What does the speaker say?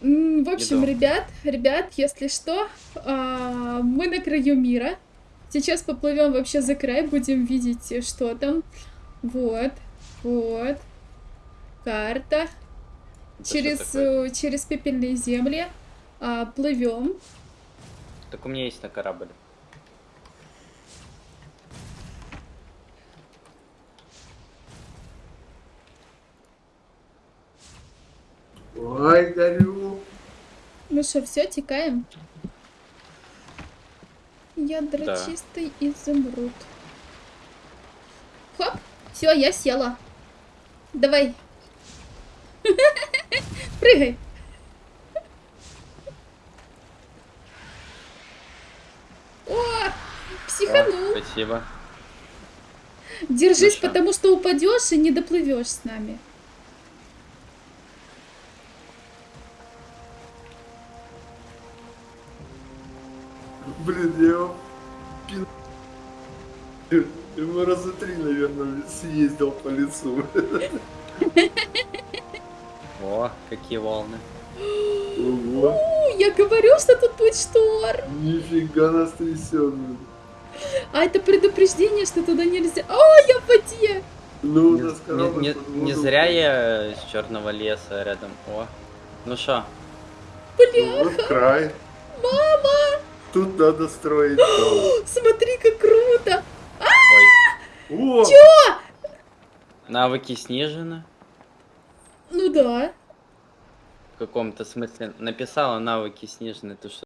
В общем, ребят, ребят, если что, а, мы на краю мира. Сейчас поплывем вообще за край, будем видеть, э, что там. Вот, вот. Карта. Это Через, э, через пепельные земли. А, плывем. Так у меня есть на корабль. Ой, горю. Ну что, все, текаем. Ядра Да. чистый изумруд. Хоп, все, я села. Давай. Прыгай. О, О, психанул. спасибо. Держись, ну потому что упадешь и не доплывешь с нами. Блин, я его пин... Ему раза три, наверное, съездил по лицу. О, какие волны. Ого, я говорю, что тут будет шторм. нифига нас трясет. А это предупреждение, что туда нельзя. О, я в воде. Ну, у Не, нас не- корабль не- не воду зря я с черного леса рядом. О. Ну что, Ну, Вот край. Мама, Тут надо строить дом. смотри, как круто. ой, О! навыки снижены. Ну да. В каком-то смысле написала навыки снижены. Ты что,